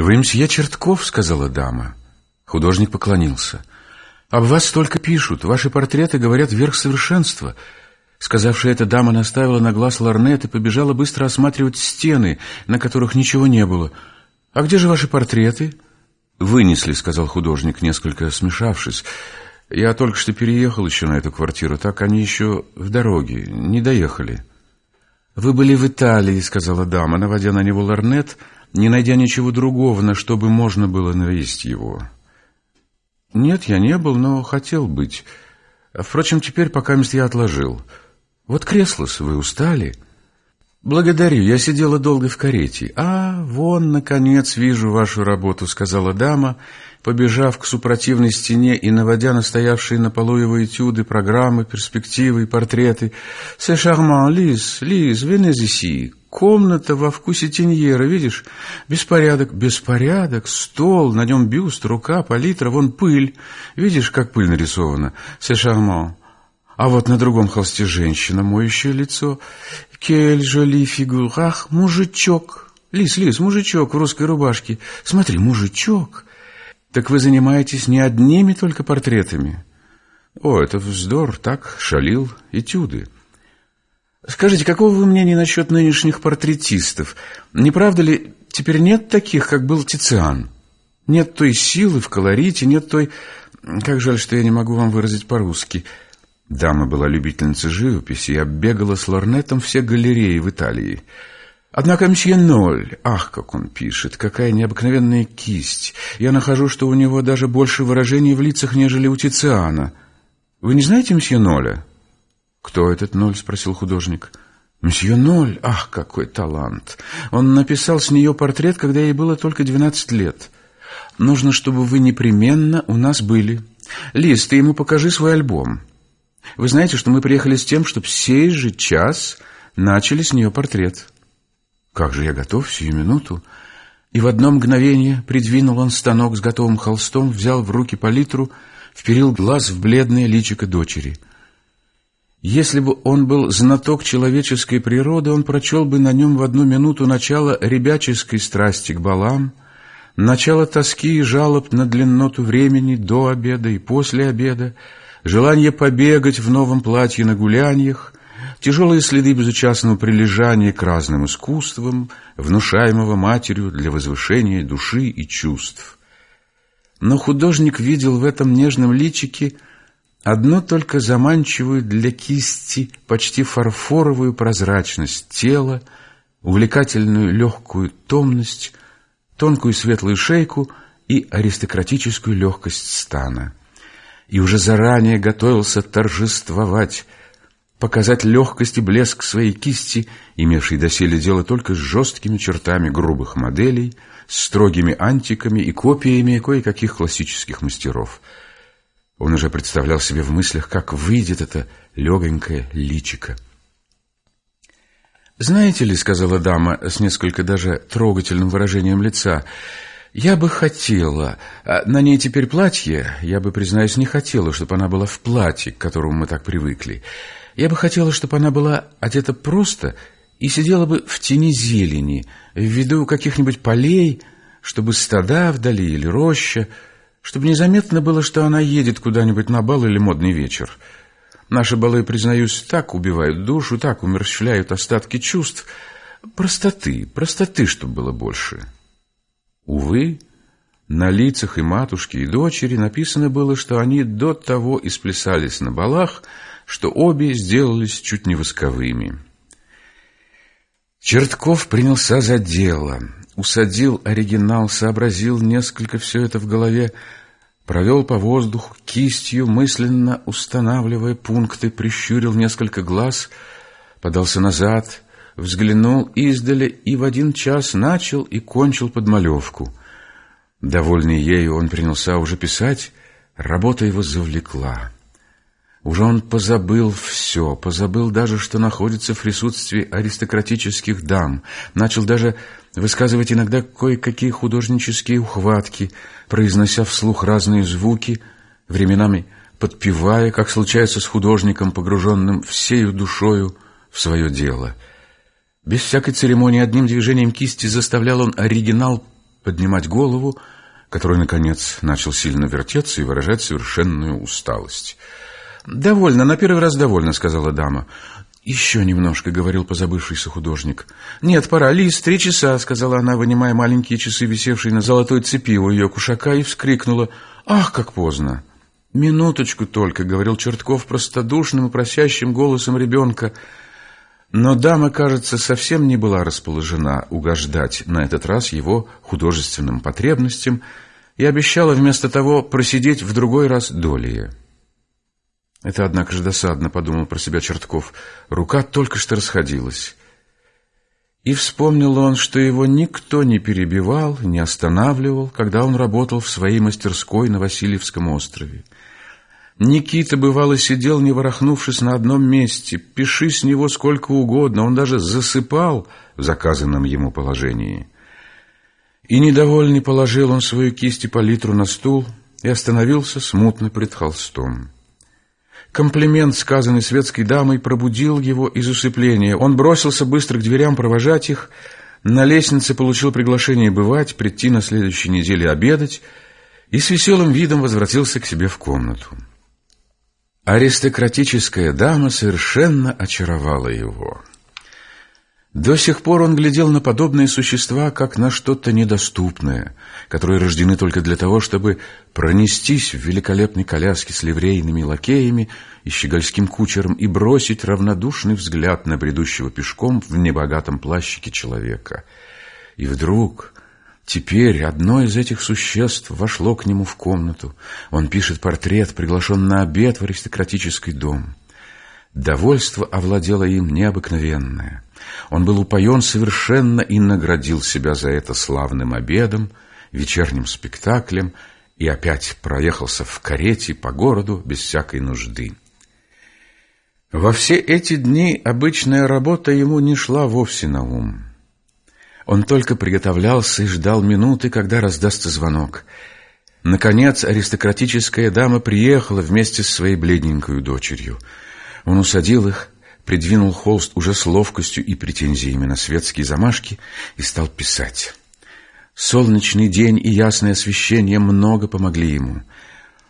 «Вы мсье Чертков?» — сказала дама. Художник поклонился. «Об вас столько пишут. Ваши портреты говорят верх совершенства». Сказавшая эта дама наставила на глаз ларнет и побежала быстро осматривать стены, на которых ничего не было. «А где же ваши портреты?» «Вынесли», — сказал художник, несколько смешавшись. «Я только что переехал еще на эту квартиру, так они еще в дороге, не доехали». «Вы были в Италии», — сказала дама, наводя на него ларнет, не найдя ничего другого, на что бы можно было навести его. «Нет, я не был, но хотел быть. Впрочем, теперь пока я отложил. Вот кресло вы устали?» «Благодарю, я сидела долго в карете». «А, вон, наконец, вижу вашу работу», — сказала дама, побежав к супротивной стене и наводя на стоявшие на полу его этюды, программы, перспективы и портреты. «Се шарман, Лиз, Лиз, венезиси, комната во вкусе теньера, видишь? Беспорядок, беспорядок, стол, на нем бюст, рука, палитра, вон пыль. Видишь, как пыль нарисована? Се шарман». А вот на другом холсте женщина, моющее лицо. Кель жоли фигур. Ах, мужичок. Лис, лис, мужичок в русской рубашке. Смотри, мужичок. Так вы занимаетесь не одними только портретами? О, это вздор, так, шалил, этюды. Скажите, какого вы мнения насчет нынешних портретистов? Не правда ли, теперь нет таких, как был Тициан? Нет той силы в колорите, нет той... Как жаль, что я не могу вам выразить по-русски – Дама была любительницей живописи и оббегала с лорнетом все галереи в Италии. Однако мсье Ноль, ах, как он пишет, какая необыкновенная кисть. Я нахожу, что у него даже больше выражений в лицах, нежели у Тициана. Вы не знаете мсье Ноля? Кто этот Ноль? спросил художник. Мсье Ноль, ах, какой талант. Он написал с нее портрет, когда ей было только двенадцать лет. Нужно, чтобы вы непременно у нас были. Лиз, ты ему покажи свой альбом. Вы знаете, что мы приехали с тем, чтобы сей же час начали с нее портрет. Как же я готов сию минуту? И в одно мгновение придвинул он станок с готовым холстом, взял в руки палитру, вперил глаз в бледное личико дочери. Если бы он был знаток человеческой природы, он прочел бы на нем в одну минуту начало ребяческой страсти к балам, начало тоски и жалоб на длинноту времени до обеда и после обеда, желание побегать в новом платье на гуляньях, тяжелые следы безучастного прилежания к разным искусствам, внушаемого матерью для возвышения души и чувств. Но художник видел в этом нежном личике одно только заманчивую для кисти почти фарфоровую прозрачность тела, увлекательную легкую томность, тонкую светлую шейку и аристократическую легкость стана и уже заранее готовился торжествовать, показать легкость и блеск своей кисти, имевшей доселе дело только с жесткими чертами грубых моделей, строгими антиками и копиями кое-каких классических мастеров. Он уже представлял себе в мыслях, как выйдет это легонькое личико. «Знаете ли, — сказала дама с несколько даже трогательным выражением лица, — я бы хотела... А на ней теперь платье. Я бы, признаюсь, не хотела, чтобы она была в платье, к которому мы так привыкли. Я бы хотела, чтобы она была одета просто и сидела бы в тени зелени, в виду каких-нибудь полей, чтобы стада вдали или роща, чтобы незаметно было, что она едет куда-нибудь на бал или модный вечер. Наши балы, признаюсь, так убивают душу, так умерщвляют остатки чувств. Простоты, простоты, чтобы было больше». Увы, на лицах и матушки, и дочери написано было, что они до того исплясались на балах, что обе сделались чуть не восковыми. Чертков принялся за дело, усадил оригинал, сообразил несколько все это в голове, провел по воздуху кистью, мысленно устанавливая пункты, прищурил несколько глаз, подался назад — взглянул издали и в один час начал и кончил подмалевку. Довольный ею, он принялся уже писать, работа его завлекла. Уже он позабыл все, позабыл даже, что находится в присутствии аристократических дам, начал даже высказывать иногда кое-какие художнические ухватки, произнося вслух разные звуки, временами подпевая, как случается с художником, погруженным всею душою в свое дело — без всякой церемонии одним движением кисти заставлял он оригинал поднимать голову, который, наконец, начал сильно вертеться и выражать совершенную усталость. «Довольно, на первый раз довольно», — сказала дама. «Еще немножко», — говорил позабывшийся художник. «Нет, пора. Лиз, три часа», — сказала она, вынимая маленькие часы, висевшие на золотой цепи у ее кушака, и вскрикнула. «Ах, как поздно!» «Минуточку только», — говорил Чертков простодушным и просящим голосом ребенка. Но дама, кажется, совсем не была расположена угождать на этот раз его художественным потребностям и обещала вместо того просидеть в другой раз долее. Это, однако же, досадно, подумал про себя Чертков. Рука только что расходилась. И вспомнил он, что его никто не перебивал, не останавливал, когда он работал в своей мастерской на Васильевском острове. Никита, бывало, сидел, не ворохнувшись на одном месте. Пиши с него сколько угодно, он даже засыпал в заказанном ему положении. И недовольный положил он свою кисть и палитру на стул и остановился смутно пред холстом. Комплимент, сказанный светской дамой, пробудил его из усыпления. Он бросился быстро к дверям провожать их, на лестнице получил приглашение бывать, прийти на следующей неделе обедать и с веселым видом возвратился к себе в комнату. Аристократическая дама совершенно очаровала его. До сих пор он глядел на подобные существа, как на что-то недоступное, которые рождены только для того, чтобы пронестись в великолепной коляске с ливрейными лакеями и щегольским кучером и бросить равнодушный взгляд на бредущего пешком в небогатом плащике человека. И вдруг Теперь одно из этих существ вошло к нему в комнату. Он пишет портрет, приглашен на обед в аристократический дом. Довольство овладело им необыкновенное. Он был упоен совершенно и наградил себя за это славным обедом, вечерним спектаклем и опять проехался в карете по городу без всякой нужды. Во все эти дни обычная работа ему не шла вовсе на ум. Он только приготовлялся и ждал минуты, когда раздастся звонок. Наконец аристократическая дама приехала вместе с своей бледненькой дочерью. Он усадил их, придвинул холст уже с ловкостью и претензиями на светские замашки и стал писать. Солнечный день и ясное освещение много помогли ему.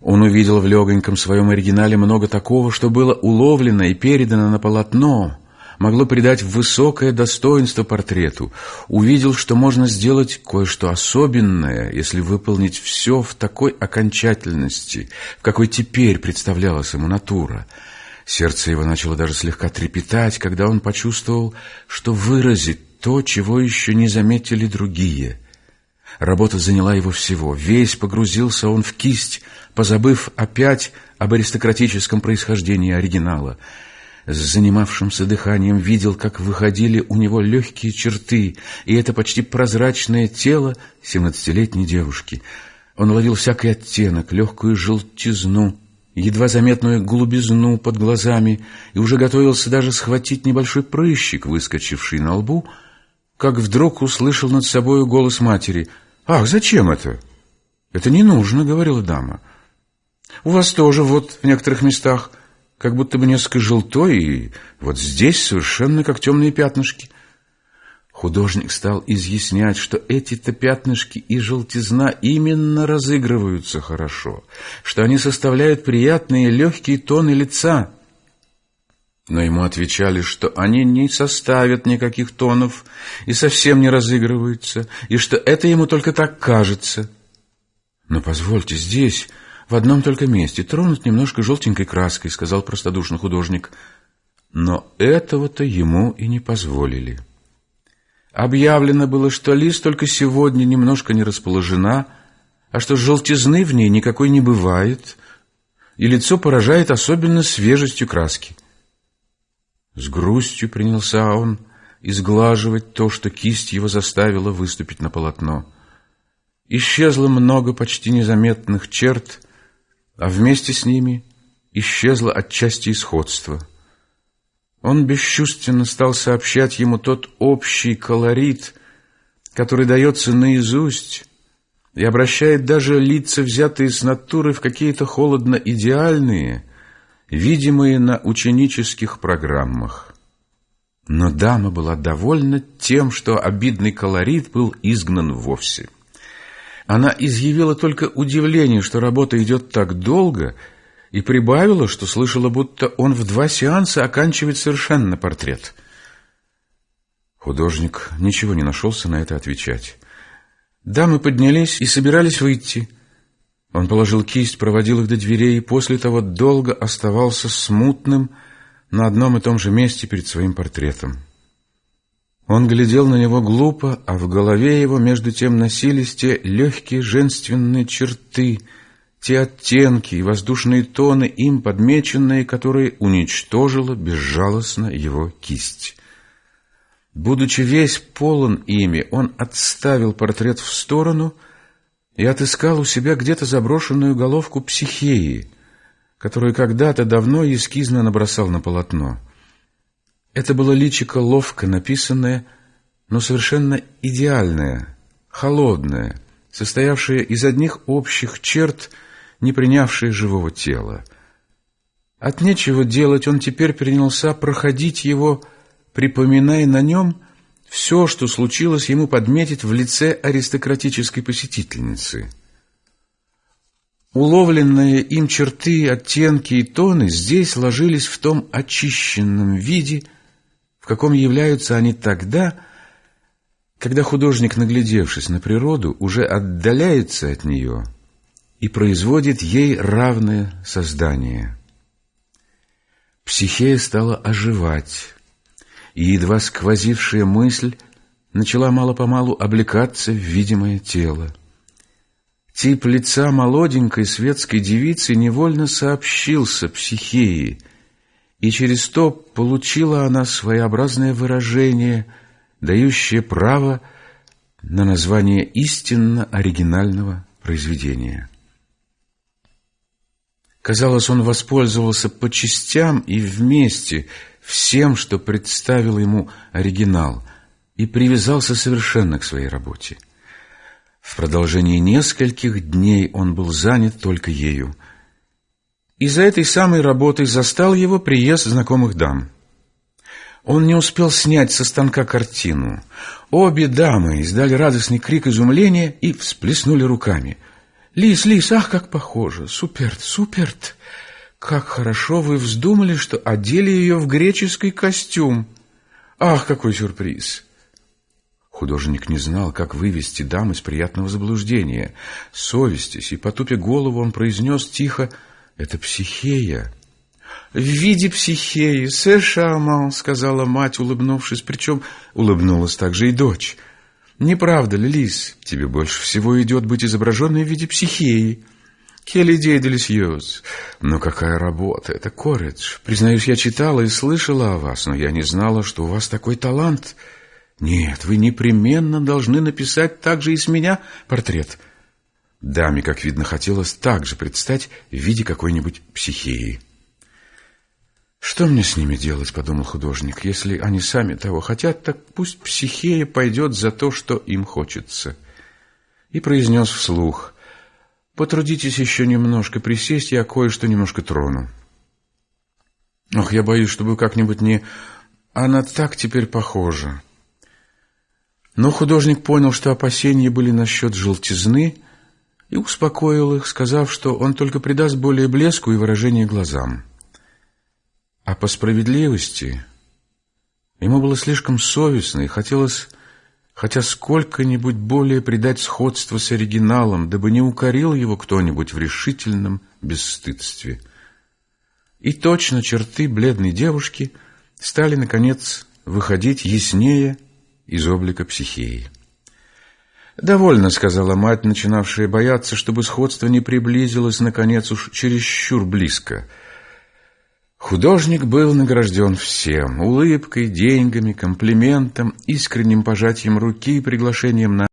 Он увидел в легоньком своем оригинале много такого, что было уловлено и передано на полотно, могло придать высокое достоинство портрету, увидел, что можно сделать кое-что особенное, если выполнить все в такой окончательности, в какой теперь представлялась ему натура. Сердце его начало даже слегка трепетать, когда он почувствовал, что выразит то, чего еще не заметили другие. Работа заняла его всего. Весь погрузился он в кисть, позабыв опять об аристократическом происхождении оригинала — с занимавшимся дыханием видел, как выходили у него легкие черты, и это почти прозрачное тело семнадцатилетней девушки. Он ловил всякий оттенок, легкую желтизну, едва заметную голубизну под глазами, и уже готовился даже схватить небольшой прыщик, выскочивший на лбу, как вдруг услышал над собой голос матери. «Ах, зачем это?» «Это не нужно», — говорила дама. «У вас тоже вот в некоторых местах...» как будто бы несколько желтой, и вот здесь совершенно как темные пятнышки. Художник стал изъяснять, что эти-то пятнышки и желтизна именно разыгрываются хорошо, что они составляют приятные легкие тоны лица. Но ему отвечали, что они не составят никаких тонов и совсем не разыгрываются, и что это ему только так кажется. Но позвольте, здесь в одном только месте, тронут немножко желтенькой краской, сказал простодушный художник. Но этого-то ему и не позволили. Объявлено было, что лист только сегодня немножко не расположена, а что желтизны в ней никакой не бывает, и лицо поражает особенно свежестью краски. С грустью принялся он изглаживать то, что кисть его заставила выступить на полотно. Исчезло много почти незаметных черт, а вместе с ними исчезло отчасти исходство. Он бесчувственно стал сообщать ему тот общий колорит, который дается наизусть и обращает даже лица, взятые с натуры, в какие-то холодно-идеальные, видимые на ученических программах. Но дама была довольна тем, что обидный колорит был изгнан вовсе. Она изъявила только удивление, что работа идет так долго, и прибавила, что слышала, будто он в два сеанса оканчивает совершенно портрет. Художник ничего не нашелся на это отвечать. Дамы поднялись и собирались выйти. Он положил кисть, проводил их до дверей и после того долго оставался смутным на одном и том же месте перед своим портретом. Он глядел на него глупо, а в голове его между тем носились те легкие женственные черты, те оттенки и воздушные тоны, им подмеченные, которые уничтожила безжалостно его кисть. Будучи весь полон ими, он отставил портрет в сторону и отыскал у себя где-то заброшенную головку психеи, которую когда-то давно эскизно набросал на полотно. Это было личико ловко написанное, но совершенно идеальное, холодное, состоявшее из одних общих черт, не принявшее живого тела. От нечего делать он теперь принялся проходить его, припоминая на нем все, что случилось ему подметить в лице аристократической посетительницы. Уловленные им черты, оттенки и тоны здесь ложились в том очищенном виде, в каком являются они тогда, когда художник, наглядевшись на природу, уже отдаляется от нее и производит ей равное создание. Психея стала оживать, и едва сквозившая мысль начала мало-помалу облекаться в видимое тело. Тип лица молоденькой светской девицы невольно сообщился психеи — и через то получила она своеобразное выражение, дающее право на название истинно оригинального произведения. Казалось, он воспользовался по частям и вместе всем, что представил ему оригинал, и привязался совершенно к своей работе. В продолжении нескольких дней он был занят только ею – и за этой самой работой застал его приезд знакомых дам. Он не успел снять со станка картину. Обе дамы издали радостный крик изумления и всплеснули руками. «Лис, Лис, ах, как похоже! Суперт, суперт! Как хорошо вы вздумали, что одели ее в греческий костюм! Ах, какой сюрприз!» Художник не знал, как вывести дам из приятного заблуждения. Совестись и потупя голову он произнес тихо это психея. В виде психеи, сэшаман, сказала мать, улыбнувшись, причем улыбнулась также и дочь. Не правда ли, Лис, тебе больше всего идет быть изображенной в виде психеи? Келли делисьёз. Но какая работа, это Коридж. Признаюсь, я читала и слышала о вас, но я не знала, что у вас такой талант. Нет, вы непременно должны написать также и с меня портрет. Даме, как видно, хотелось также предстать в виде какой-нибудь психеи. «Что мне с ними делать?» — подумал художник. «Если они сами того хотят, так пусть психея пойдет за то, что им хочется». И произнес вслух. «Потрудитесь еще немножко присесть, я кое-что немножко трону». «Ох, я боюсь, чтобы как-нибудь не... Она так теперь похожа». Но художник понял, что опасения были насчет желтизны, и успокоил их, сказав, что он только придаст более блеску и выражение глазам. А по справедливости ему было слишком совестно и хотелось хотя сколько-нибудь более придать сходство с оригиналом, дабы не укорил его кто-нибудь в решительном бесстыдстве. И точно черты бледной девушки стали, наконец, выходить яснее из облика психеи. «Довольно», — сказала мать, начинавшая бояться, чтобы сходство не приблизилось, наконец, уж чересчур близко. Художник был награжден всем — улыбкой, деньгами, комплиментом, искренним пожатием руки и приглашением на